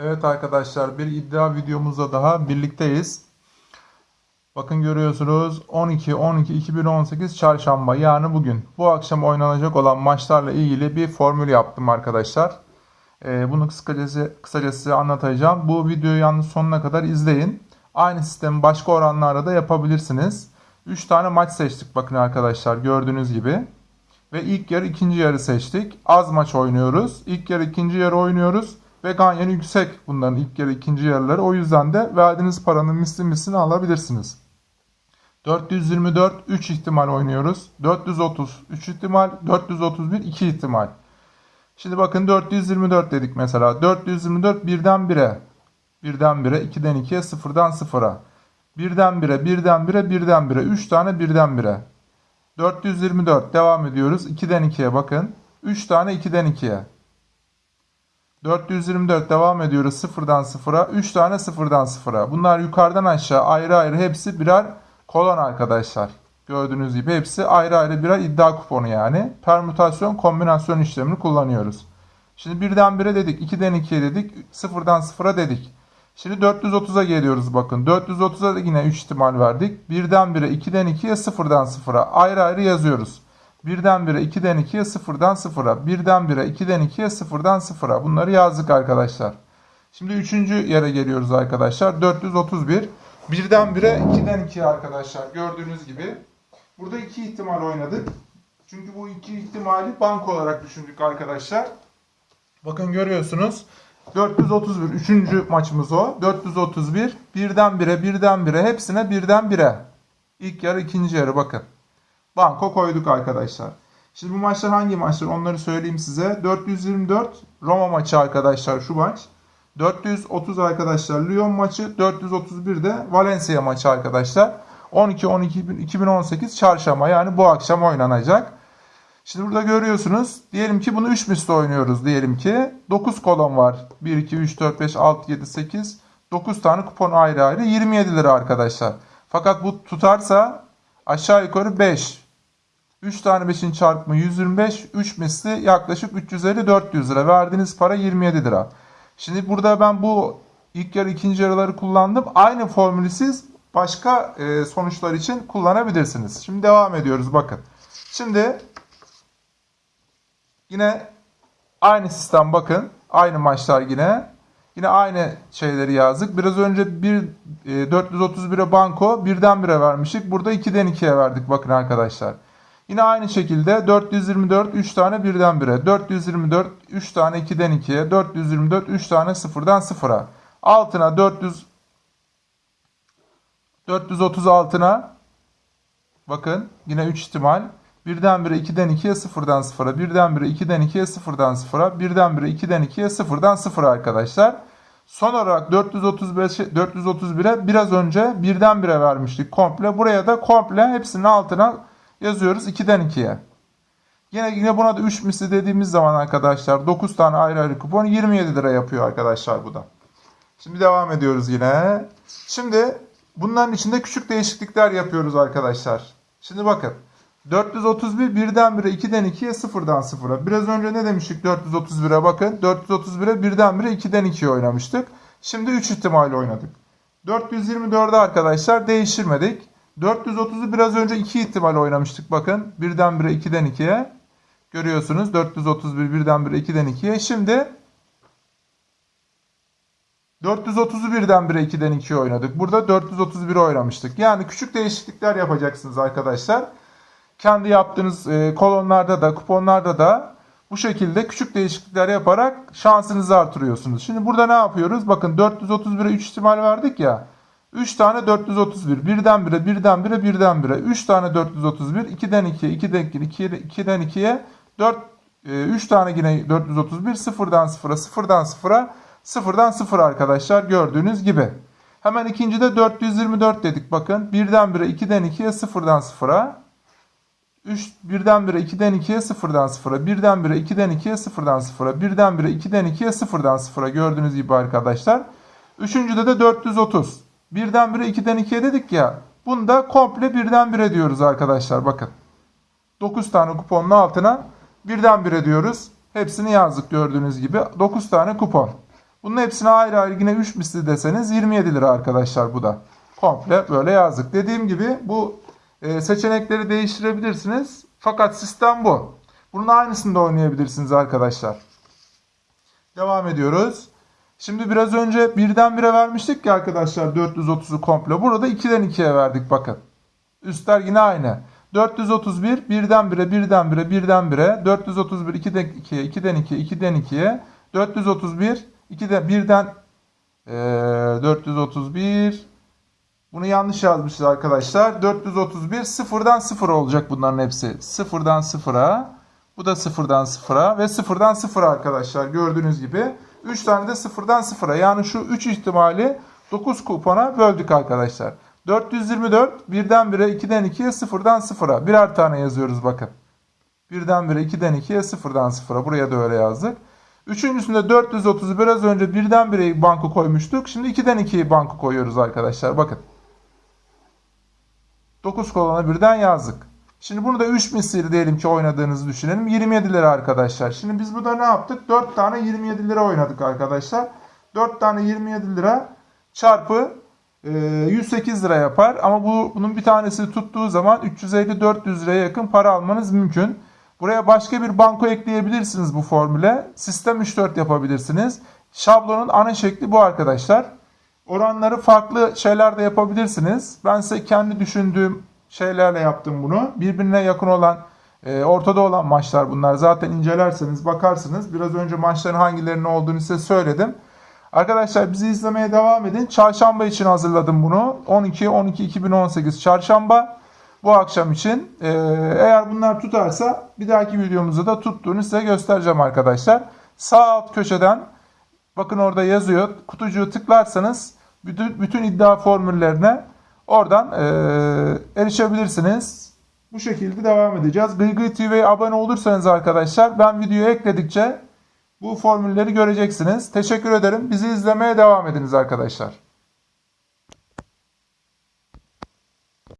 Evet arkadaşlar bir iddia videomuzda daha birlikteyiz. Bakın görüyorsunuz 12-12-2018 çarşamba yani bugün. Bu akşam oynanacak olan maçlarla ilgili bir formül yaptım arkadaşlar. Ee, bunu kısacası, kısacası size anlatacağım. Bu videoyu yalnız sonuna kadar izleyin. Aynı sistemi başka oranlarda da yapabilirsiniz. 3 tane maç seçtik bakın arkadaşlar gördüğünüz gibi. Ve ilk yarı ikinci yarı seçtik. Az maç oynuyoruz. İlk yarı ikinci yarı oynuyoruz. Ve ganyanı yüksek bunların ilk yarı ikinci yarıları. O yüzden de verdiğiniz paranın misli mislini alabilirsiniz. 424 3 ihtimal oynuyoruz. 430 3 ihtimal. 431 2 ihtimal. Şimdi bakın 424 dedik mesela. 424 birden 1'e. Birden 1'e, 2'den 2'ye, 0'dan 0'a. Birden 1'e, birden 1'e, birden 1'e. 3 tane birden 1'e. 424 devam ediyoruz. 2'den 2'ye bakın. 3 tane 2'den 2'ye. 424 devam ediyoruz 0'dan 0'a. 3 tane 0'dan 0'a. Bunlar yukarıdan aşağı ayrı ayrı hepsi birer kolon arkadaşlar. Gördüğünüz gibi hepsi ayrı ayrı birer iddia kuponu yani. Permütasyon kombinasyon işlemini kullanıyoruz. Şimdi birden 1'e dedik, 2'den 2'ye dedik, 0'dan 0'a dedik. Şimdi 430'a geliyoruz bakın. 430'a da yine 3 ihtimal verdik. 1'den 1'e, 2'den 2'ye, 0'dan 0'a ayrı ayrı yazıyoruz. 1'den 1'e, 2'den 2'ye, 0'dan 0'a. 1'den 1'e, 2'den 2'ye, 0'dan 0'a. Bunları yazdık arkadaşlar. Şimdi 3. yere geliyoruz arkadaşlar. 431. 1'den 1'e, 2'den 2'ye arkadaşlar. Gördüğünüz gibi. Burada iki ihtimal oynadık. Çünkü bu iki ihtimali bank olarak düşündük arkadaşlar. Bakın görüyorsunuz. 431 üçüncü maçımız o. 431 birden 1'e birden 1'e hepsine birden 1'e. İlk yarı ikinci yarı bakın. Banko koyduk arkadaşlar. Şimdi bu maçlar hangi maçlar onları söyleyeyim size. 424 Roma maçı arkadaşlar şu maç. 430 arkadaşlar Lyon maçı. 431 de Valencia maçı arkadaşlar. 12-12-2018 çarşamba yani bu akşam oynanacak. Şimdi burada görüyorsunuz. Diyelim ki bunu 3 misli oynuyoruz diyelim ki. 9 kolon var. 1, 2, 3, 4, 5, 6, 7, 8. 9 tane kupon ayrı ayrı 27 lira arkadaşlar. Fakat bu tutarsa aşağı yukarı 5. 3 tane 5'in çarpımı 125. 3 misli yaklaşık 350-400 lira. Verdiğiniz para 27 lira. Şimdi burada ben bu ilk yarı ikinci yarıları kullandım. Aynı formülü siz başka e, sonuçlar için kullanabilirsiniz. Şimdi devam ediyoruz bakın. Şimdi Yine aynı sistem bakın. Aynı maçlar yine. Yine aynı şeyleri yazdık. Biraz önce bir e, 431'e banko birden bire vermiştik. Burada 2'den 2'ye verdik bakın arkadaşlar. Yine aynı şekilde 424 3 tane birden bire. 424 3 tane 2'den 2'ye. 424 3 tane 0'dan 0'a. Altına 400 436'na bakın yine 3 ihtimal. Birdenbire 2'den 2'ye 0'dan 0'a. Birdenbire 2'den 2'ye 0'dan 0'a. Birdenbire 2'den 2'ye 0'dan 0'a arkadaşlar. Son olarak 435 431'e biraz önce birdenbire vermiştik komple. Buraya da komple hepsinin altına yazıyoruz 2'den 2'ye. Yine yine buna da 3 misli dediğimiz zaman arkadaşlar 9 tane ayrı ayrı kupon 27 lira yapıyor arkadaşlar bu da. Şimdi devam ediyoruz yine. Şimdi bunların içinde küçük değişiklikler yapıyoruz arkadaşlar. Şimdi bakın. 431 birdenbire 2'den 2'ye 0'dan 0'a. Biraz önce ne demiştik 431'e bakın. 431'e birdenbire 2'den 2'ye oynamıştık. Şimdi 3 ihtimalle oynadık. 424'de arkadaşlar değiştirmedik. 430'u biraz önce 2 ihtimal oynamıştık bakın. Birdenbire 2'den 2'ye. Görüyorsunuz 431 birdenbire 2'den 2'ye. Şimdi 430'u birdenbire 2'den 2'ye oynadık. Burada 431 oynamıştık. Yani küçük değişiklikler yapacaksınız arkadaşlar kendi yaptığınız e, kolonlarda da kuponlarda da bu şekilde küçük değişiklikler yaparak şansınızı artırıyorsunuz. Şimdi burada ne yapıyoruz? Bakın 431'e 3 ihtimal verdik ya. 3 tane 431. Birdenbire, birdenbire, birdenbire. 3 tane 431. 2'den 2'ye, 2'den 2'ye, 2'den 2'ye. 4, 3 tane yine 431. 0'dan 0'a, 0'dan 0'a, 0'dan 0 arkadaşlar gördüğünüz gibi. Hemen ikincide 424 dedik bakın. Birdenbire, 2'den 2'ye, 0'dan 0'a. 3 birdenbire 2'den 2'ye 0'dan 0'a, birdenbire 2'den 2'ye 0'dan 0'a, birdenbire 2'den 2'ye 0'dan 0'a gördüğünüz gibi arkadaşlar. Üçüncüde de 430. Birdenbire 2'den 2'ye dedik ya. Bunda komple birdenbire diyoruz arkadaşlar bakın. 9 tane kuponun altına birdenbire diyoruz. Hepsini yazdık gördüğünüz gibi. 9 tane kupon. Bunun hepsine ayrı ayrı yine 3 misli deseniz 27 lira arkadaşlar bu da. Komple böyle yazdık. Dediğim gibi bu e, seçenekleri değiştirebilirsiniz. Fakat sistem bu. Bunun aynısını da oynayabilirsiniz arkadaşlar. Devam ediyoruz. Şimdi biraz önce birden bire vermiştik ki arkadaşlar 430'u komple. Burada 2'den 2'ye verdik bakın. Üstler yine aynı. 431 birden bire birden bire birden bire 431 2'den 2'ye 2'den 2'ye 2'den 2'ye 431 2'den birden eee 431 bunu yanlış yazmışız arkadaşlar. 431 sıfırdan sıfır olacak bunların hepsi. Sıfırdan sıfıra. Bu da sıfırdan sıfıra ve sıfırdan sıfıra arkadaşlar gördüğünüz gibi. 3 tane de sıfırdan sıfıra. Yani şu 3 ihtimali 9 kupona böldük arkadaşlar. 424 birden bire 2'den 2'ye sıfırdan sıfıra. Birer tane yazıyoruz bakın. Birden bire 2'den 2'ye sıfırdan sıfıra. Buraya da öyle yazdık. Üçüncüsünde 430 biraz önce birden bire banko koymuştuk. Şimdi 2'den 2'ye banko koyuyoruz arkadaşlar. Bakın. 9 kolona birden yazdık. Şimdi bunu da 3 misli diyelim ki oynadığınızı düşünelim. 27 lira arkadaşlar. Şimdi biz burada ne yaptık? 4 tane 27 lira oynadık arkadaşlar. 4 tane 27 lira çarpı e, 108 lira yapar. Ama bu bunun bir tanesi tuttuğu zaman 350-400 liraya yakın para almanız mümkün. Buraya başka bir banko ekleyebilirsiniz bu formüle. Sistem 3-4 yapabilirsiniz. Şablonun ana şekli bu arkadaşlar. Oranları farklı şeylerde yapabilirsiniz. Ben size kendi düşündüğüm şeylerle yaptım bunu. Birbirine yakın olan, e, ortada olan maçlar bunlar. Zaten incelerseniz bakarsınız. Biraz önce maçların hangilerinin olduğunu size söyledim. Arkadaşlar bizi izlemeye devam edin. Çarşamba için hazırladım bunu. 12-12-2018 çarşamba. Bu akşam için. E, eğer bunlar tutarsa bir dahaki videomuzda da tuttuğunu size göstereceğim arkadaşlar. Sağ alt köşeden bakın orada yazıyor. Kutucuğu tıklarsanız bütün, bütün iddia formüllerine oradan e, erişebilirsiniz. Bu şekilde devam edeceğiz. Gıygıy TV'ye abone olursanız arkadaşlar ben videoyu ekledikçe bu formülleri göreceksiniz. Teşekkür ederim. Bizi izlemeye devam ediniz arkadaşlar.